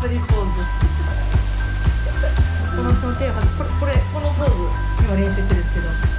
プリポーズ。この手をこれこれこのポーズ今練習してるんですけど。